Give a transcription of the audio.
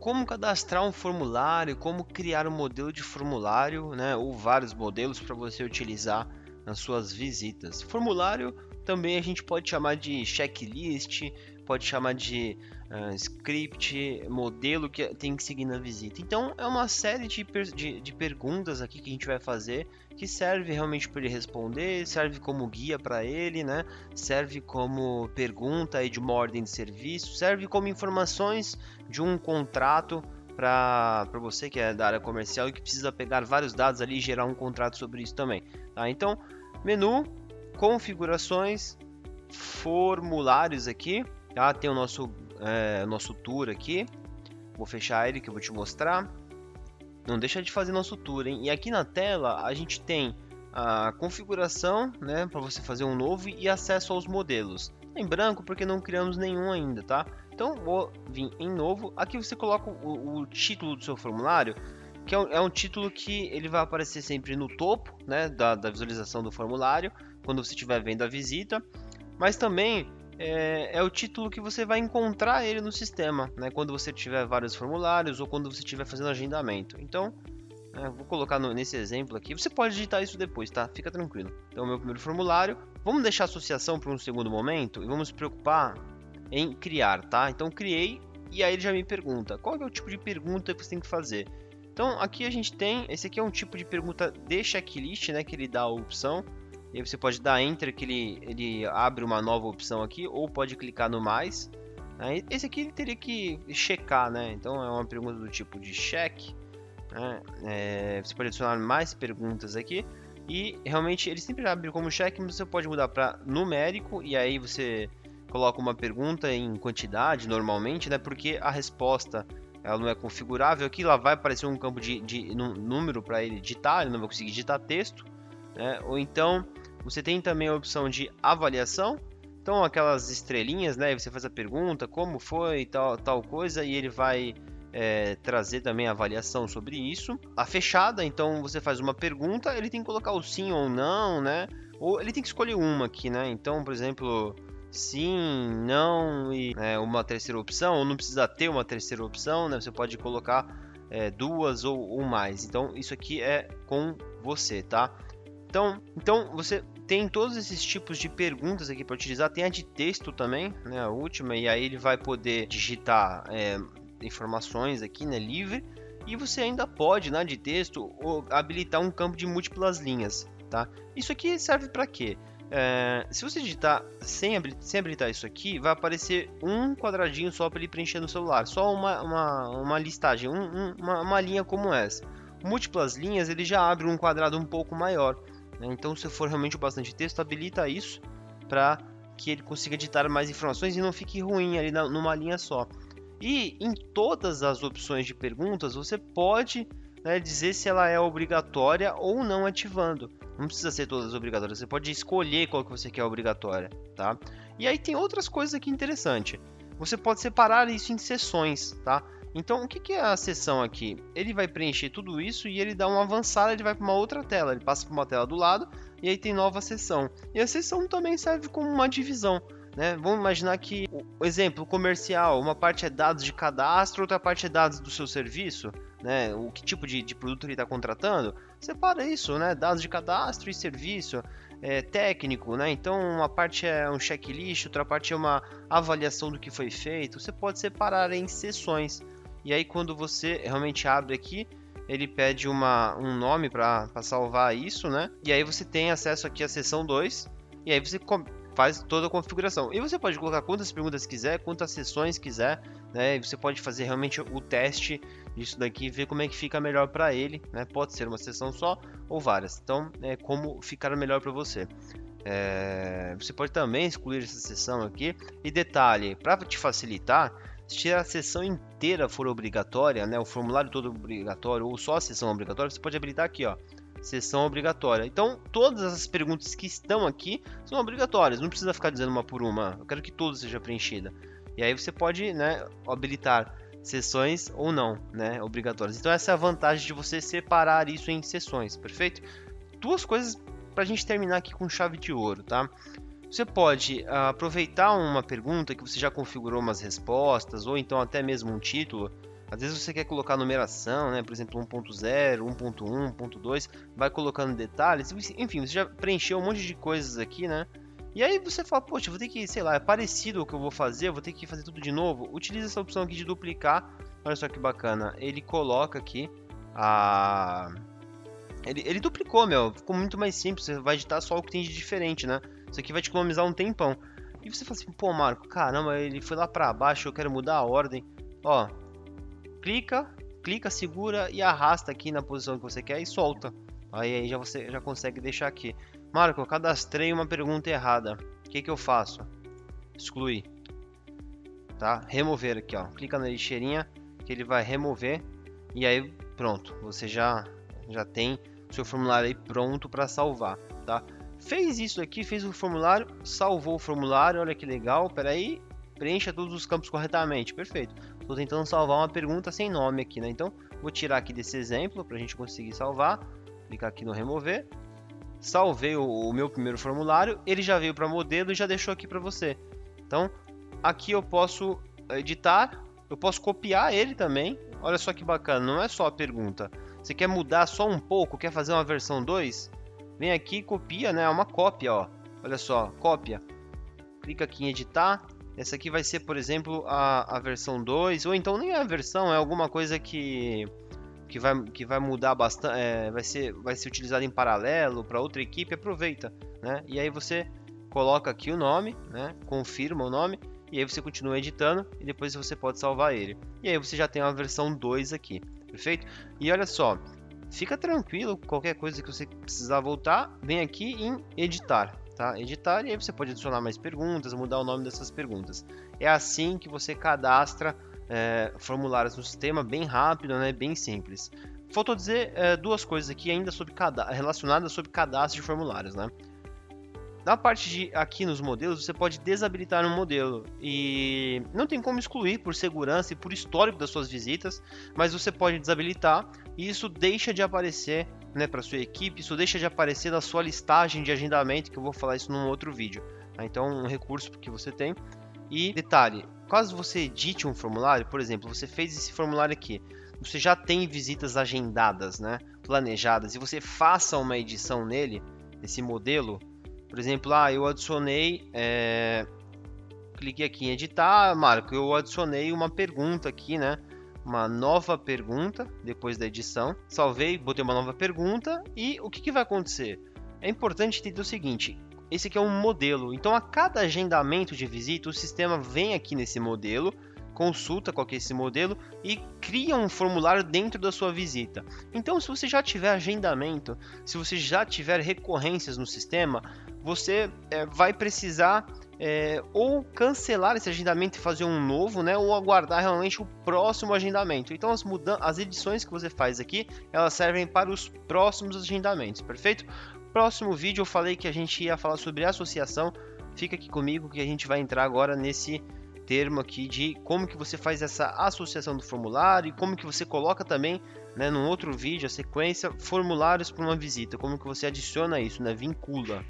como cadastrar um formulário, como criar um modelo de formulário, né, ou vários modelos para você utilizar nas suas visitas. Formulário também a gente pode chamar de checklist, pode chamar de uh, script, modelo que tem que seguir na visita. Então é uma série de, de, de perguntas aqui que a gente vai fazer que serve realmente para ele responder, serve como guia para ele, né? Serve como pergunta aí de uma ordem de serviço, serve como informações de um contrato para você que é da área comercial e que precisa pegar vários dados ali e gerar um contrato sobre isso também. Tá? Então, menu, configurações, formulários aqui, tá? Tem o nosso, é, nosso tour aqui. Vou fechar ele que eu vou te mostrar. Não deixa de fazer nosso tour, hein? E aqui na tela a gente tem a configuração, né, para você fazer um novo e acesso aos modelos. Em branco porque não criamos nenhum ainda, tá? Então vou vir em novo. Aqui você coloca o, o título do seu formulário, que é um, é um, título que ele vai aparecer sempre no topo, né, da, da visualização do formulário, quando você estiver vendo a visita. Mas também é, é, o título que você vai encontrar ele no sistema, né? Quando você tiver vários formulários ou quando você estiver fazendo agendamento. Então, é, vou colocar no, nesse exemplo aqui. Você pode digitar isso depois, tá? Fica tranquilo. Então, meu primeiro formulário. Vamos deixar a associação para um segundo momento e vamos se preocupar em criar, tá? Então, criei e aí ele já me pergunta qual é o tipo de pergunta que você tem que fazer. Então, aqui a gente tem, esse aqui é um tipo de pergunta de checklist, né? Que ele dá a opção. E aí você pode dar Enter que ele, ele abre uma nova opção aqui, ou pode clicar no mais. Né? Esse aqui ele teria que checar, né? Então é uma pergunta do tipo de check. Né? É, você pode adicionar mais perguntas aqui. E realmente ele sempre abre como check, mas você pode mudar para numérico e aí você coloca uma pergunta em quantidade normalmente, né? Porque a resposta ela não é configurável. Aqui lá vai aparecer um campo de, de número para ele digitar, ele não vai conseguir digitar texto. Né? Ou então você tem também a opção de avaliação. Então, aquelas estrelinhas, né? Você faz a pergunta, como foi, tal, tal coisa, e ele vai é, trazer também a avaliação sobre isso. A fechada, então você faz uma pergunta, ele tem que colocar o sim ou não, né? Ou ele tem que escolher uma aqui, né? Então, por exemplo, sim, não e é, uma terceira opção, ou não precisa ter uma terceira opção, né? Você pode colocar é, duas ou, ou mais. Então, isso aqui é com você, tá? Então, então você tem todos esses tipos de perguntas aqui para utilizar. Tem a de texto também, né, a última, e aí ele vai poder digitar é, informações aqui, né, livre. E você ainda pode, na de texto, habilitar um campo de múltiplas linhas, tá? Isso aqui serve para quê? É, se você digitar sem, sem, habilitar isso aqui, vai aparecer um quadradinho só para ele preencher no celular, só uma, uma, uma listagem, um, um, uma, uma linha como essa. Múltiplas linhas, ele já abre um quadrado um pouco maior. Né? Então, se for realmente bastante texto, habilita isso para que ele consiga editar mais informações e não fique ruim ali na, numa linha só. E em todas as opções de perguntas, você pode né, dizer se ela é obrigatória ou não ativando. Não precisa ser todas obrigatórias, você pode escolher qual que você quer obrigatória, tá? E aí tem outras coisas aqui interessantes. Você pode separar isso em sessões, tá? Então, o que é a sessão aqui? Ele vai preencher tudo isso e ele dá uma avançada, ele vai para uma outra tela, ele passa para uma tela do lado e aí tem nova sessão. E a sessão também serve como uma divisão. Né? Vamos imaginar que, o exemplo comercial, uma parte é dados de cadastro, outra parte é dados do seu serviço, né? o que tipo de, de produto ele está contratando. Separa isso, né? dados de cadastro e serviço. É, técnico, né? Então uma parte é um checklist, outra parte é uma avaliação do que foi feito. Você pode separar em sessões. E aí quando você realmente abre aqui, ele pede uma, um nome para salvar isso, né? E aí você tem acesso aqui à seção 2, e aí você faz toda a configuração. E você pode colocar quantas perguntas quiser, quantas sessões quiser, né? E você pode fazer realmente o teste disso daqui ver como é que fica melhor para ele, né? Pode ser uma sessão só ou várias. Então, é como ficar melhor para você. É... Você pode também excluir essa sessão aqui. E detalhe, para te facilitar, se a sessão inteira for obrigatória, né, o formulário todo obrigatório ou só a sessão obrigatória, você pode habilitar aqui, ó, sessão obrigatória. Então, todas as perguntas que estão aqui são obrigatórias, não precisa ficar dizendo uma por uma. Eu quero que tudo seja preenchida. E aí você pode, né, habilitar sessões ou não, né, obrigatórias. Então essa é a vantagem de você separar isso em sessões, perfeito? Duas coisas para a gente terminar aqui com chave de ouro, tá? Você pode aproveitar uma pergunta que você já configurou umas respostas, ou então até mesmo um título. Às vezes você quer colocar numeração, né? por exemplo 1.0, 1.1, 1.2, vai colocando detalhes. Enfim, você já preencheu um monte de coisas aqui, né? E aí você fala, poxa, vou ter que, sei lá, é parecido o que eu vou fazer, vou ter que fazer tudo de novo. Utilize essa opção aqui de duplicar. Olha só que bacana. Ele coloca aqui a... Ele, ele duplicou, meu. Ficou muito mais simples. Você vai editar só o que tem de diferente, né? Isso aqui vai te economizar um tempão. E você fala assim, pô, Marco, caramba, ele foi lá pra baixo, eu quero mudar a ordem. Ó, clica, clica, segura e arrasta aqui na posição que você quer e solta. Aí, aí já você já consegue deixar aqui. Marco, eu cadastrei uma pergunta errada. O que, que eu faço? Excluir. Tá? Remover aqui, ó. Clica na lixeirinha que ele vai remover e aí pronto. Você já já tem seu formulário aí pronto para salvar, tá? Fez isso aqui, fez o formulário, salvou o formulário, olha que legal. Peraí, preencha todos os campos corretamente, perfeito. Estou tentando salvar uma pergunta sem nome aqui, né? Então vou tirar aqui desse exemplo para a gente conseguir salvar. Clicar aqui no remover salvei o, o meu primeiro formulário, ele já veio para modelo e já deixou aqui para você. Então, aqui eu posso editar, eu posso copiar ele também. Olha só que bacana, não é só a pergunta. Você quer mudar só um pouco, quer fazer uma versão 2? Vem aqui e copia, né? É uma cópia, ó. Olha só, cópia. Clica aqui em editar. Essa aqui vai ser, por exemplo, a, a versão 2, ou então nem é a versão, é alguma coisa que que vai, que vai mudar bastante, é, vai, ser, vai ser utilizado em paralelo para outra equipe, aproveita, né? E aí você coloca aqui o nome, né? Confirma o nome e aí você continua editando e depois você pode salvar ele. E aí você já tem uma versão 2 aqui, perfeito? E olha só, fica tranquilo, qualquer coisa que você precisar voltar, vem aqui em editar, tá? Editar e aí você pode adicionar mais perguntas, mudar o nome dessas perguntas. É assim que você cadastra é, formulários no sistema bem rápido, né, bem simples. Faltou dizer é, duas coisas aqui ainda sobre relacionadas sobre cadastro de formulários, né? Na parte de aqui nos modelos, você pode desabilitar um modelo e não tem como excluir por segurança e por histórico das suas visitas, mas você pode desabilitar e isso deixa de aparecer né, para sua equipe, isso deixa de aparecer na sua listagem de agendamento, que eu vou falar isso num outro vídeo. Tá? Então, um recurso que você tem. E detalhe, caso você edite um formulário, por exemplo, você fez esse formulário aqui, você já tem visitas agendadas, né, planejadas, e você faça uma edição nele, esse modelo, por exemplo, ah, eu adicionei, é... cliquei aqui em editar, Marco, eu adicionei uma pergunta aqui, né, uma nova pergunta depois da edição, salvei, botei uma nova pergunta e o que, que vai acontecer? É importante entender o seguinte, esse aqui é um modelo. Então, a cada agendamento de visita, o sistema vem aqui nesse modelo, consulta qual é esse modelo e cria um formulário dentro da sua visita. Então, se você já tiver agendamento, se você já tiver recorrências no sistema, você é, vai precisar é, ou cancelar esse agendamento e fazer um novo, né, ou aguardar realmente o próximo agendamento. Então, as, as edições que você faz aqui, elas servem para os próximos agendamentos, perfeito? Próximo vídeo eu falei que a gente ia falar sobre associação. Fica aqui comigo que a gente vai entrar agora nesse termo aqui de como que você faz essa associação do formulário e como que você coloca também, né, num outro vídeo, a sequência, formulários para uma visita, como que você adiciona isso, né, vincula.